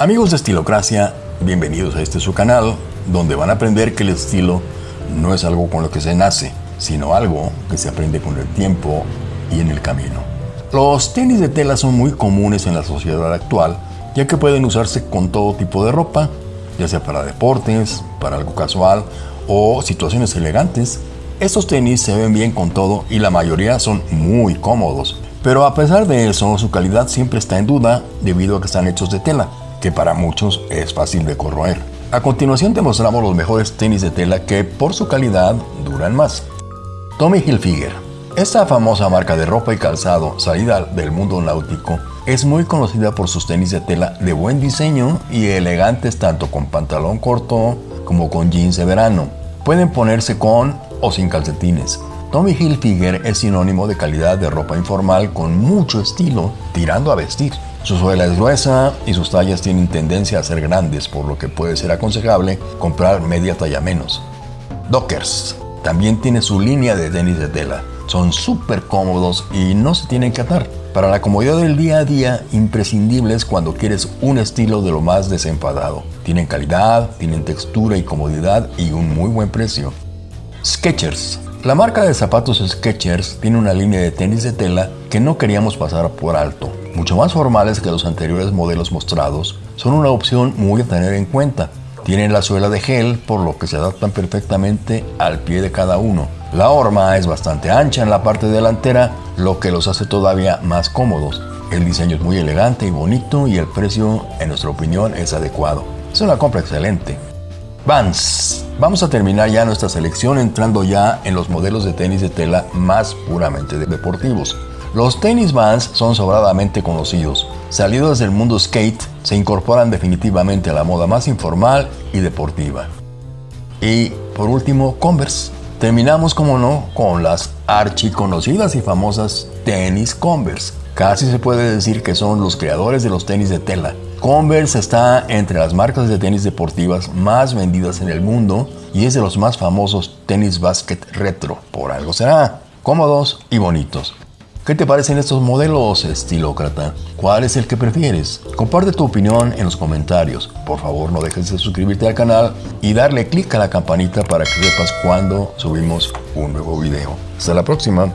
Amigos de Estilocracia, bienvenidos a este su canal, donde van a aprender que el estilo no es algo con lo que se nace, sino algo que se aprende con el tiempo y en el camino. Los tenis de tela son muy comunes en la sociedad actual, ya que pueden usarse con todo tipo de ropa, ya sea para deportes, para algo casual o situaciones elegantes. Estos tenis se ven bien con todo y la mayoría son muy cómodos. Pero a pesar de eso, su calidad siempre está en duda debido a que están hechos de tela que para muchos es fácil de corroer. A continuación te mostramos los mejores tenis de tela que por su calidad duran más. Tommy Hilfiger. Esta famosa marca de ropa y calzado salida del mundo náutico es muy conocida por sus tenis de tela de buen diseño y elegantes tanto con pantalón corto como con jeans de verano. Pueden ponerse con o sin calcetines. Tommy Hilfiger es sinónimo de calidad de ropa informal con mucho estilo, tirando a vestir. Su suela es gruesa y sus tallas tienen tendencia a ser grandes, por lo que puede ser aconsejable comprar media talla menos. Dockers también tiene su línea de tenis de tela. Son súper cómodos y no se tienen que atar. Para la comodidad del día a día, imprescindibles cuando quieres un estilo de lo más desenfadado. Tienen calidad, tienen textura y comodidad y un muy buen precio. Skechers la marca de zapatos Skechers tiene una línea de tenis de tela que no queríamos pasar por alto. Mucho más formales que los anteriores modelos mostrados, son una opción muy a tener en cuenta. Tienen la suela de gel, por lo que se adaptan perfectamente al pie de cada uno. La horma es bastante ancha en la parte delantera, lo que los hace todavía más cómodos. El diseño es muy elegante y bonito y el precio, en nuestra opinión, es adecuado. Es una compra excelente. Vans. Vamos a terminar ya nuestra selección entrando ya en los modelos de tenis de tela más puramente deportivos. Los tenis Vans son sobradamente conocidos. Salidos del mundo skate, se incorporan definitivamente a la moda más informal y deportiva. Y por último, Converse. Terminamos, como no, con las archiconocidas y famosas tenis Converse. Casi se puede decir que son los creadores de los tenis de tela. Converse está entre las marcas de tenis deportivas más vendidas en el mundo y es de los más famosos tenis basket retro. Por algo será. Cómodos y bonitos. ¿Qué te parecen estos modelos, estilócrata? ¿Cuál es el que prefieres? Comparte tu opinión en los comentarios. Por favor, no dejes de suscribirte al canal y darle clic a la campanita para que sepas cuando subimos un nuevo video. Hasta la próxima.